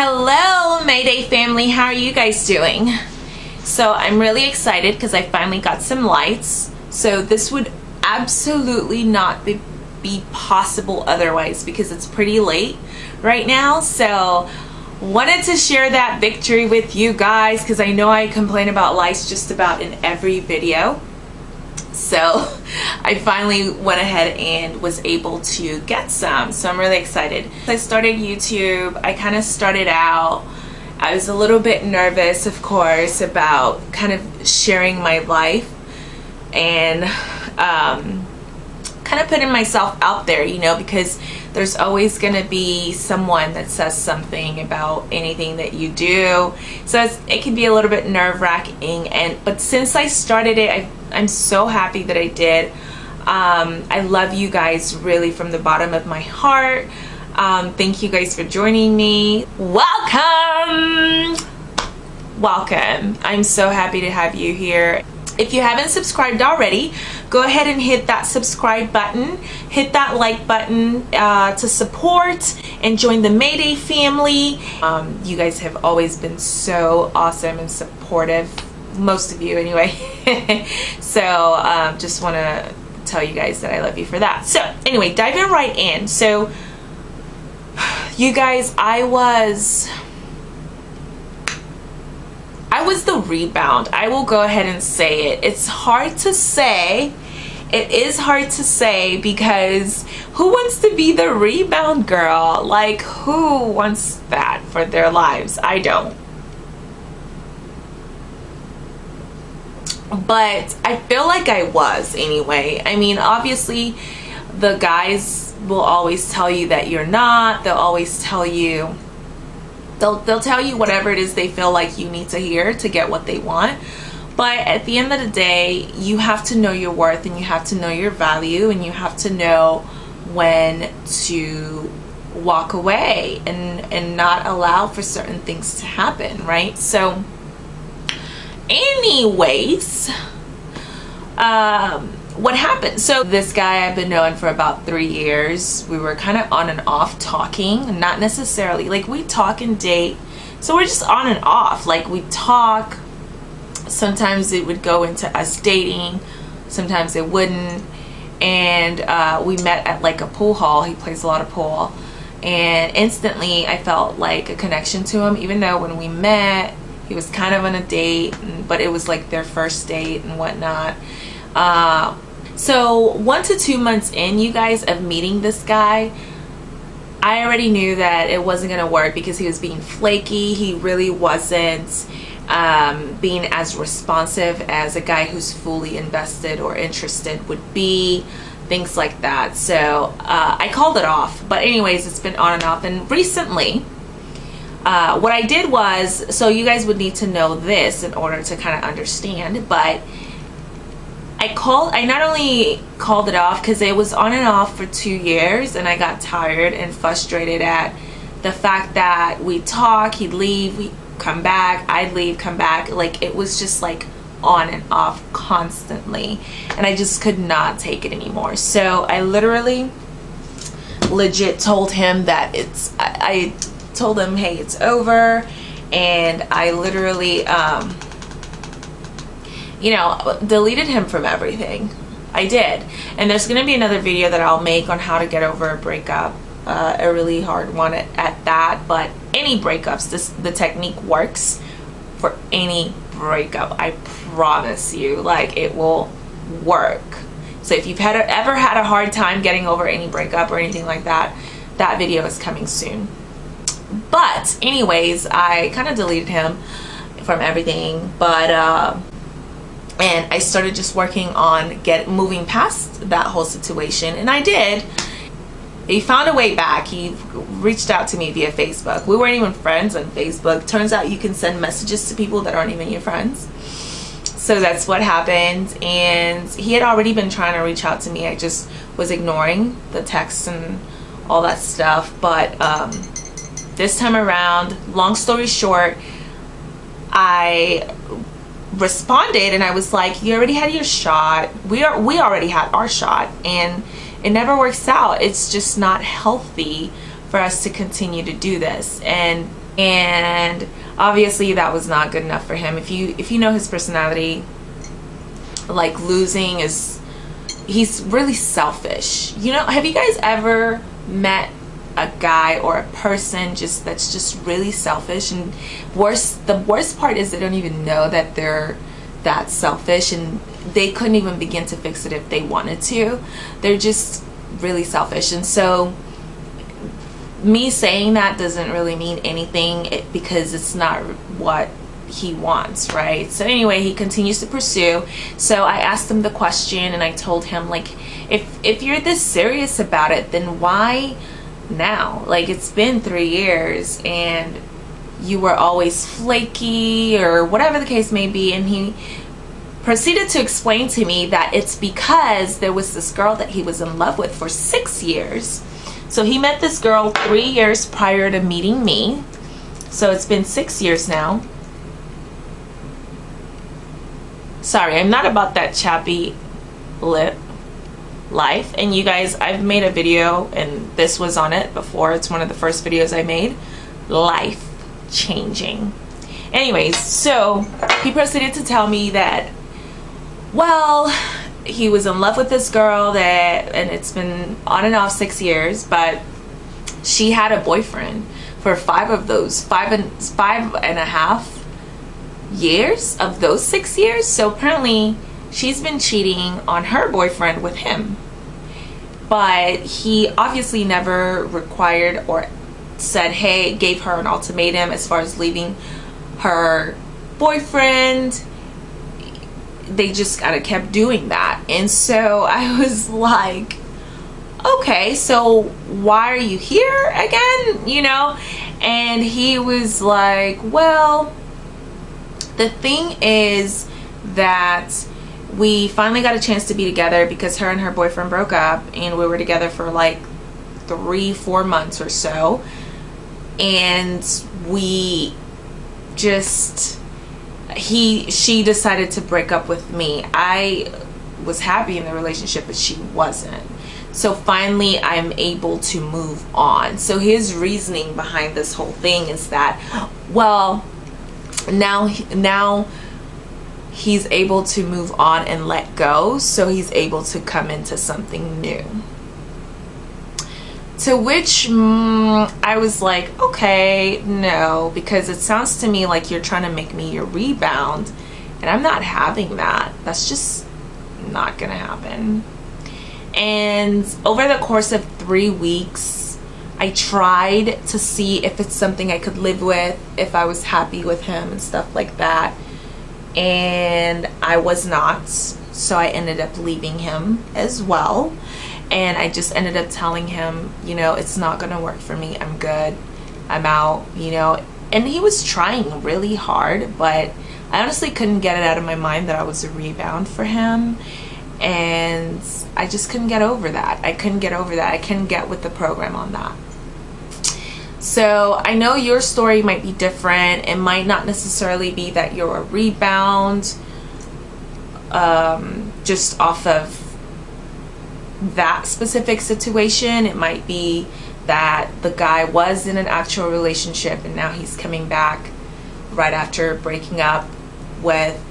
Hello Mayday family, how are you guys doing? So I'm really excited because I finally got some lights. So this would absolutely not be, be possible otherwise because it's pretty late right now. So wanted to share that victory with you guys because I know I complain about lights just about in every video so I finally went ahead and was able to get some. So I'm really excited. I started YouTube. I kind of started out I was a little bit nervous of course about kind of sharing my life and um, kind of putting myself out there you know because there's always going to be someone that says something about anything that you do. So it can be a little bit nerve-wracking and but since I started it I, I'm so happy that I did um, I love you guys really from the bottom of my heart um, thank you guys for joining me welcome welcome I'm so happy to have you here if you haven't subscribed already, go ahead and hit that subscribe button. Hit that like button uh, to support and join the Mayday family. Um, you guys have always been so awesome and supportive. Most of you anyway. so um, just want to tell you guys that I love you for that. So anyway, diving right in. So you guys, I was I was the rebound. I will go ahead and say it. It's hard to say. It is hard to say because who wants to be the rebound girl? Like who wants that for their lives? I don't. But I feel like I was anyway. I mean, obviously the guys will always tell you that you're not. They'll always tell you they'll they'll tell you whatever it is they feel like you need to hear to get what they want but at the end of the day you have to know your worth and you have to know your value and you have to know when to walk away and and not allow for certain things to happen right so anyways um what happened? So this guy i've been knowing for about three years we were kind of on and off talking not necessarily like we talk and date so we're just on and off like we talk. Sometimes it would go into us dating sometimes it wouldn't and uh, we met at like a pool hall he plays a lot of pool and instantly I felt like a connection to him even though when we met he was kind of on a date but it was like their first date and whatnot. Uh, so one to two months in, you guys, of meeting this guy, I already knew that it wasn't to work because he was being flaky. He really wasn't um, being as responsive as a guy who's fully invested or interested would be things like that. So uh, I called it off. But anyways it's been on and off. And recently uh, what I did was so you guys would need to know this in order to kind of understand but I called I not only called it off because it was on and off for two years and I got tired and frustrated at the fact that we talk he'd leave we come back I'd leave come back like it was just like on and off constantly and I just could not take it anymore. So I literally legit told him that it's I, I told him hey it's over and I literally um you know, deleted him from everything. I did. And there's going to be another video that I'll make on how to get over a breakup. Uh, a really hard one at, at that. But any breakups, this the technique works for any breakup. I promise you. Like, it will work. So if you've had ever had a hard time getting over any breakup or anything like that, that video is coming soon. But anyways, I kind of deleted him from everything. But... Uh, and I started just working on get moving past that whole situation and I did. He found a way back. He reached out to me via Facebook. We weren't even friends on Facebook. Turns out you can send messages to people that aren't even your friends. So that's what happened and he had already been trying to reach out to me. I just was ignoring the texts and all that stuff but um, this time around long story short I responded and I was like, you already had your shot. We are we already had our shot and it never works out. It's just not healthy for us to continue to do this. And and obviously that was not good enough for him if you if you know his personality like losing is he's really selfish you know have you guys ever met a guy or a person just that's just really selfish. And worse the worst part is they don't even know that they're that selfish and they couldn't even begin to fix it if they wanted to. They're just really selfish. And so me saying that doesn't really mean anything because it's not what he wants right? So anyway he continues to pursue. So i asked him the question and i told him like if if you're this serious about it then why now like it's been three years and you were always flaky or whatever the case may be and he proceeded to explain to me that it's because there was this girl that he was in love with for six years so he met this girl three years prior to meeting me. So it's been six years now. Sorry, I'm not about that chappy lip life. And you guys, I've made a video and this was on it before. It's one of the first videos I made. Life changing. Anyways, so he proceeded to tell me that, well, he was in love with this girl that and it's been on and off six years but she had a boyfriend for five of those five and five and a half years of those six years so apparently she's been cheating on her boyfriend with him but he obviously never required or said hey gave her an ultimatum as far as leaving her boyfriend they just kind of kept doing that. And so I was like, okay, so why are you here again? You know? And he was like, well, the thing is that we finally got a chance to be together because her and her boyfriend broke up and we were together for like three, four months or so. And we just he she decided to break up with me. I was happy in the relationship but she wasn't. So finally i'm able to move on. So his reasoning behind this whole thing is that well now now he's able to move on and let go so he's able to come into something new to which mm, I was like, okay, no, because it sounds to me like you're trying to make me your rebound, and I'm not having that. That's just not gonna happen. And over the course of three weeks, I tried to see if it's something I could live with, if I was happy with him and stuff like that. And I was not, so I ended up leaving him as well and I just ended up telling him, you know, it's not gonna work for me. I'm good. I'm out, you know. And he was trying really hard, but I honestly couldn't get it out of my mind that I was a rebound for him. And I just couldn't get over that. I couldn't get over that. I couldn't get with the program on that. So I know your story might be different. It might not necessarily be that you're a rebound um, just off of that specific situation. It might be that the guy was in an actual relationship and now he's coming back right after breaking up with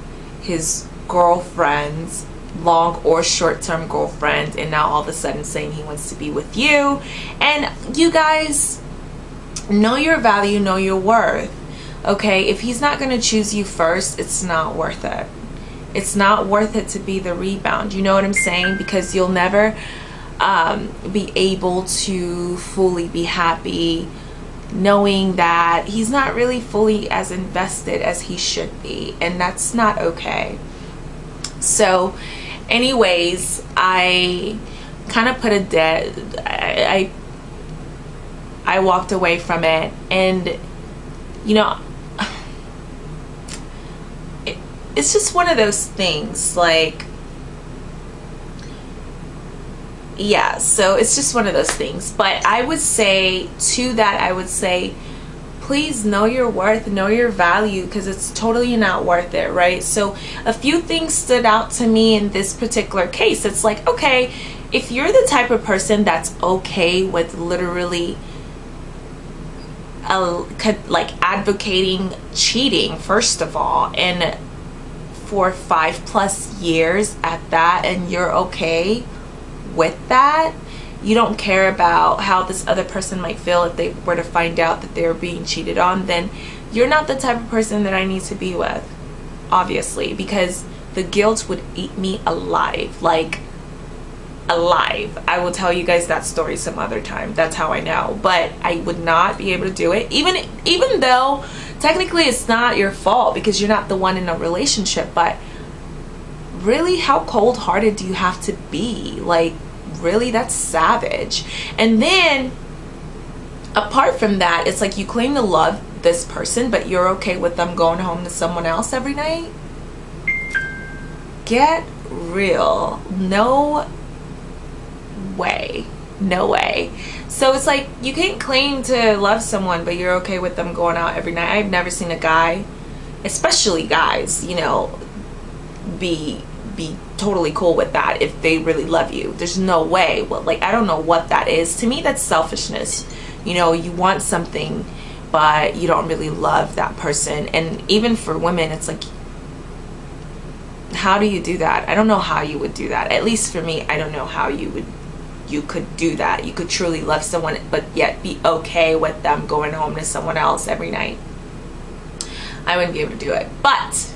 his girlfriend's long or short-term girlfriend and now all of a sudden saying he wants to be with you and you guys know your value know your worth okay? If he's not going to choose you first it's not worth it. It's not worth it to be the rebound you know what i'm saying? Because you'll never um, be able to fully be happy knowing that he's not really fully as invested as he should be and that's not okay. So anyways i kind of put a dead I, I i walked away from it and you know it's just one of those things like yeah so it's just one of those things. But i would say to that i would say please know your worth know your value because it's totally not worth it right? So a few things stood out to me in this particular case. It's like okay if you're the type of person that's okay with literally like advocating cheating first of all and for five plus years at that and you're okay with that? You don't care about how this other person might feel if they were to find out that they're being cheated on then you're not the type of person that I need to be with obviously because the guilt would eat me alive. Like alive. I will tell you guys that story some other time. That's how i know. But i would not be able to do it. Even even though technically it's not your fault because you're not the one in a relationship but really how cold-hearted do you have to be? Like really that's savage. And then apart from that it's like you claim to love this person but you're okay with them going home to someone else every night? Get real. No way. No way. So it's like you can't claim to love someone but you're okay with them going out every night. I've never seen a guy especially guys you know be be totally cool with that if they really love you. There's no way. Well like i don't know what that is. To me that's selfishness. You know you want something but you don't really love that person. And even for women it's like how do you do that? I don't know how you would do that. At least for me i don't know how you would you could do that. You could truly love someone but yet be okay with them going home to someone else every night. I wouldn't be able to do it. But,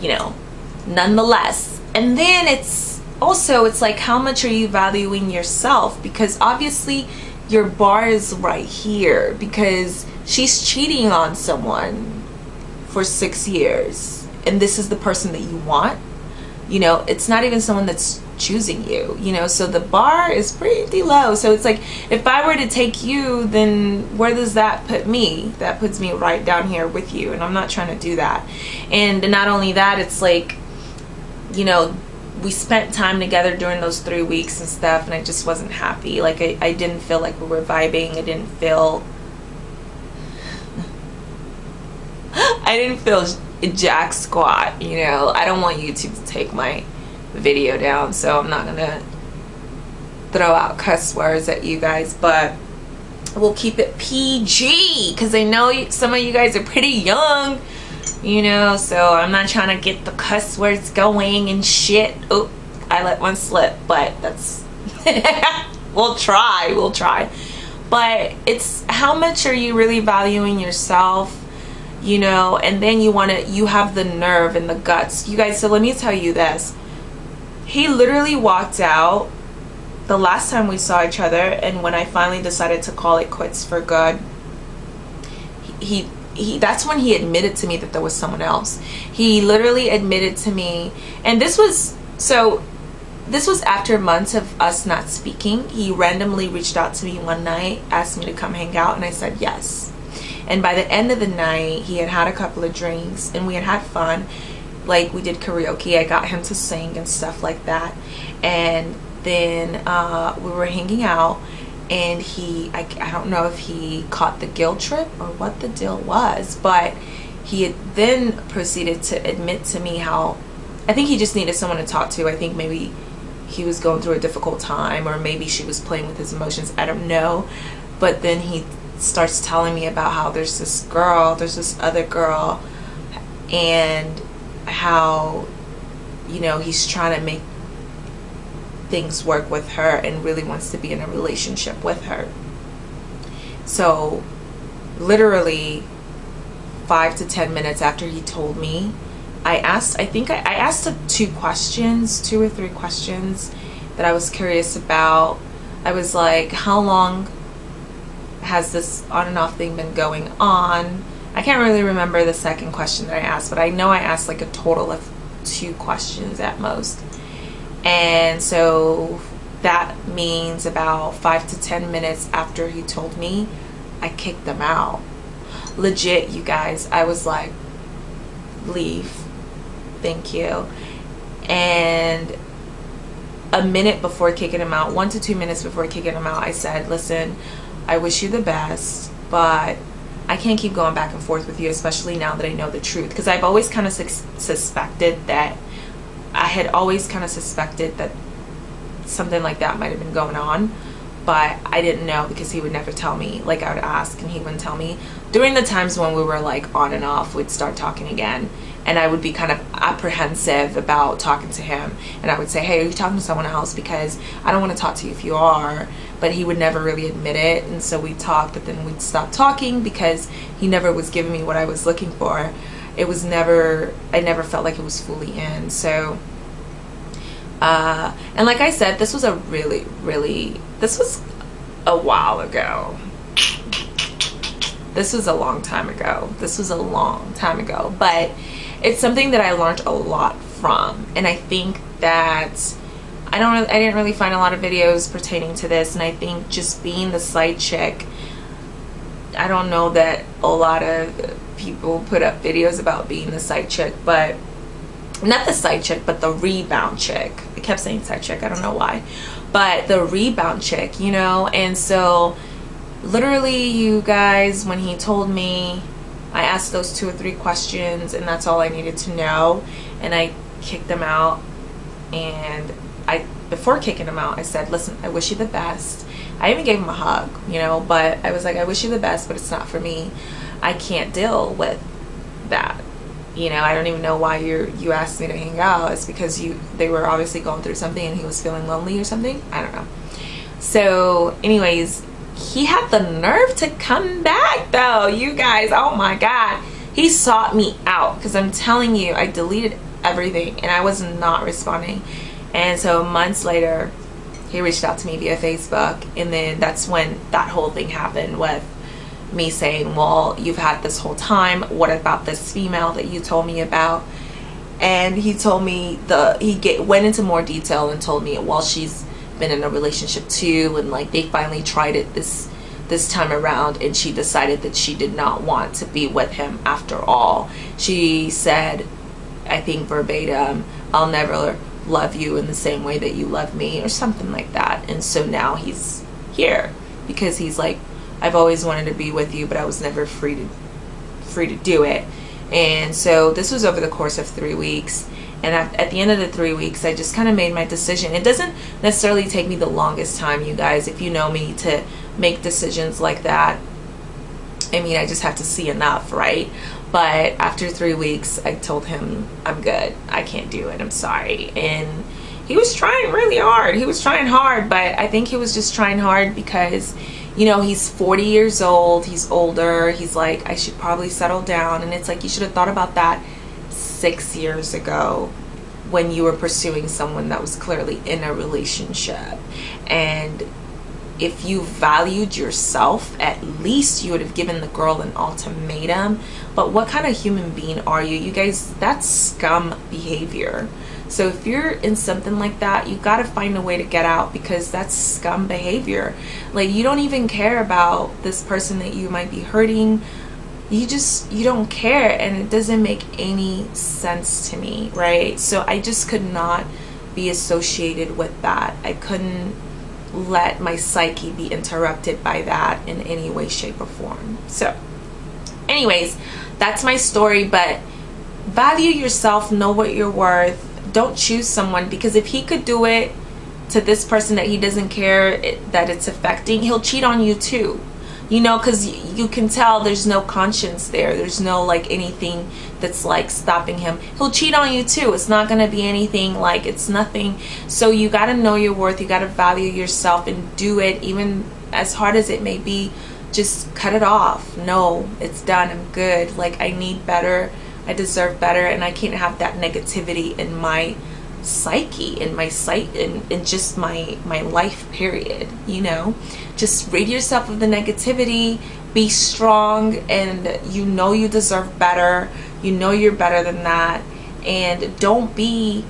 you know, nonetheless. And then it's also, it's like, how much are you valuing yourself? Because obviously your bar is right here because she's cheating on someone for six years and this is the person that you want. You know, it's not even someone that's choosing you you know? So the bar is pretty low. So it's like if I were to take you then where does that put me? That puts me right down here with you and I'm not trying to do that. And not only that it's like you know we spent time together during those three weeks and stuff and I just wasn't happy. Like I, I didn't feel like we were vibing. I didn't feel I didn't feel jack squat you know? I don't want YouTube to take my video down so I'm not gonna throw out cuss words at you guys but we'll keep it PG because I know some of you guys are pretty young you know so I'm not trying to get the cuss words going and shit. Oh I let one slip but that's we'll try we'll try. But it's how much are you really valuing yourself you know and then you want to you have the nerve and the guts. You guys so let me tell you this he literally walked out the last time we saw each other and when I finally decided to call it quits for good he he that's when he admitted to me that there was someone else. He literally admitted to me and this was so this was after months of us not speaking. He randomly reached out to me one night asked me to come hang out and I said yes. And by the end of the night he had had a couple of drinks and we had had fun like we did karaoke i got him to sing and stuff like that. And then uh, we were hanging out and he I, I don't know if he caught the guilt trip or what the deal was but he then proceeded to admit to me how i think he just needed someone to talk to. I think maybe he was going through a difficult time or maybe she was playing with his emotions. I don't know. But then he starts telling me about how there's this girl there's this other girl and how you know he's trying to make things work with her and really wants to be in a relationship with her. So literally five to ten minutes after he told me I asked I think I, I asked two questions two or three questions that I was curious about. I was like how long has this on and off thing been going on I can't really remember the second question that I asked, but I know I asked like a total of two questions at most. And so that means about five to 10 minutes after he told me, I kicked them out. Legit, you guys, I was like, leave. Thank you. And a minute before kicking him out, one to two minutes before kicking him out, I said, listen, I wish you the best, but I can't keep going back and forth with you, especially now that I know the truth. Because I've always kind of sus suspected that, I had always kind of suspected that something like that might have been going on. but I didn't know because he would never tell me. Like I would ask and he wouldn't tell me. During the times when we were like on and off, we'd start talking again and I would be kind of apprehensive about talking to him and I would say hey are you talking to someone else because I don't want to talk to you if you are but he would never really admit it. And so we talked, but then we'd stop talking because he never was giving me what I was looking for. It was never I never felt like it was fully in. So uh, and like I said this was a really really this was a while ago. This was a long time ago. This was a long time ago. But it's something that I learned a lot from. And I think that I don't really, I didn't really find a lot of videos pertaining to this and I think just being the side chick I don't know that a lot of people put up videos about being the side chick but not the side chick but the rebound chick. I kept saying side chick I don't know why. But the rebound chick you know? And so literally you guys when he told me I asked those two or three questions and that's all I needed to know and I kicked them out and I before kicking him out I said listen I wish you the best. I even gave him a hug you know but I was like I wish you the best but it's not for me. I can't deal with that. You know I don't even know why you you asked me to hang out. It's because you they were obviously going through something and he was feeling lonely or something. I don't know. So anyways he had the nerve to come back though you guys. Oh my god. He sought me out because i'm telling you i deleted everything and i was not responding and so months later he reached out to me via facebook. And then that's when that whole thing happened with me saying well you've had this whole time. What about this female that you told me about? And he told me the he get, went into more detail and told me well she's been in a relationship too and like they finally tried it this this time around and she decided that she did not want to be with him after all. She said i think verbatim i'll never love you in the same way that you love me or something like that. And so now he's here because he's like i've always wanted to be with you but i was never free to free to do it. And so this was over the course of three weeks. And at, the end of the three weeks i just kind of made my decision. It doesn't necessarily take me the longest time you guys. If you know me to make decisions like that i mean i just have to see enough right but after three weeks i told him i'm good. I can't do it. I'm sorry. And he was trying really hard. He was trying hard but i think he was just trying hard because you know he's 40 years old. He's older. He's like i should probably settle down. And it's like you should have thought about that six years ago when you were pursuing someone that was clearly in a relationship. And if you valued yourself at least you would have given the girl an ultimatum but what kind of human being are you? You guys that's scum behavior. So if you're in something like that you got to find a way to get out because that's scum behavior. Like you don't even care about this person that you might be hurting. You just you don't care and it doesn't make any sense to me right? So i just could not be associated with that. I couldn't let my psyche be interrupted by that in any way shape or form. So anyways that's my story but value yourself know what you're worth. Don't choose someone because if he could do it to this person that he doesn't care it, that it's affecting he'll cheat on you too. You know because you can tell there's no conscience there. There's no like anything that's like stopping him. He'll cheat on you too. It's not going to be anything like it's nothing. So you got to know your worth. You got to value yourself and do it even as hard as it may be just cut it off. No it's done. I'm good. Like i need better. I deserve better. And i can't have that negativity in my psyche in my sight in, in just my my life period you know? Just rid yourself of the negativity. Be strong. And you know you deserve better. You know you're better than that. And don't be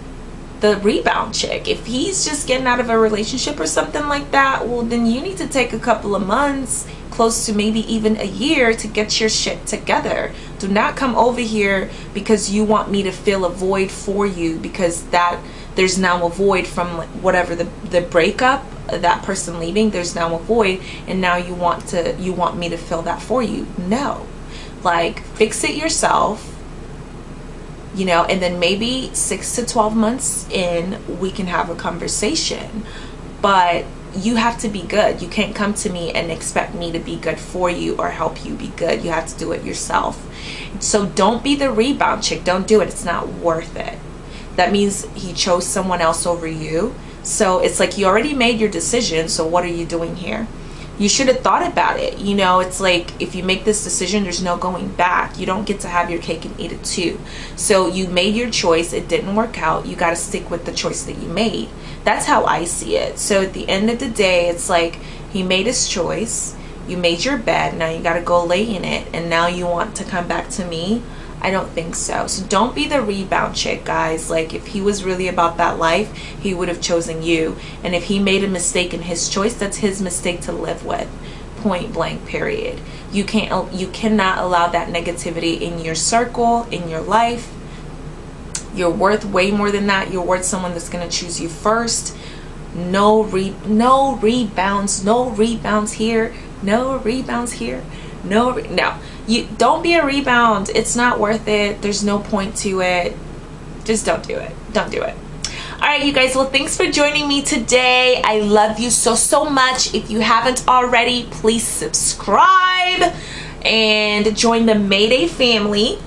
the rebound chick if he's just getting out of a relationship or something like that well then you need to take a couple of months close to maybe even a year to get your shit together. Do not come over here because you want me to fill a void for you because that there's now a void from whatever the, the breakup that person leaving there's now a void and now you want to you want me to fill that for you. No. Like fix it yourself you know and then maybe six to 12 months in we can have a conversation but you have to be good. You can't come to me and expect me to be good for you or help you be good. You have to do it yourself. So don't be the rebound chick. Don't do it. It's not worth it. That means he chose someone else over you. So it's like you already made your decision. So what are you doing here? You should have thought about it. You know, it's like if you make this decision, there's no going back. You don't get to have your cake and eat it too. So you made your choice. It didn't work out. You got to stick with the choice that you made. That's how I see it. So at the end of the day, it's like he made his choice. You made your bed. Now you got to go lay in it. And now you want to come back to me. I don't think so. So don't be the rebound chick, guys. Like if he was really about that life, he would have chosen you. And if he made a mistake in his choice, that's his mistake to live with. Point blank period. You can't you cannot allow that negativity in your circle, in your life you're worth way more than that. You're worth someone that's going to choose you first. No re no rebounds, no rebounds here, no rebounds here. No, no. You don't be a rebound. It's not worth it. There's no point to it. Just don't do it. Don't do it. All right, you guys. Well, thanks for joining me today. I love you so, so much. If you haven't already, please subscribe and join the Mayday family.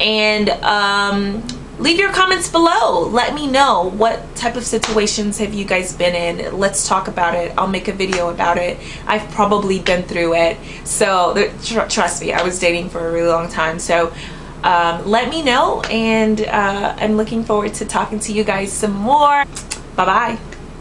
And um, leave your comments below. Let me know what type of situations have you guys been in. Let's talk about it. I'll make a video about it. I've probably been through it. So tr trust me i was dating for a really long time. So um, let me know and uh, i'm looking forward to talking to you guys some more. Bye bye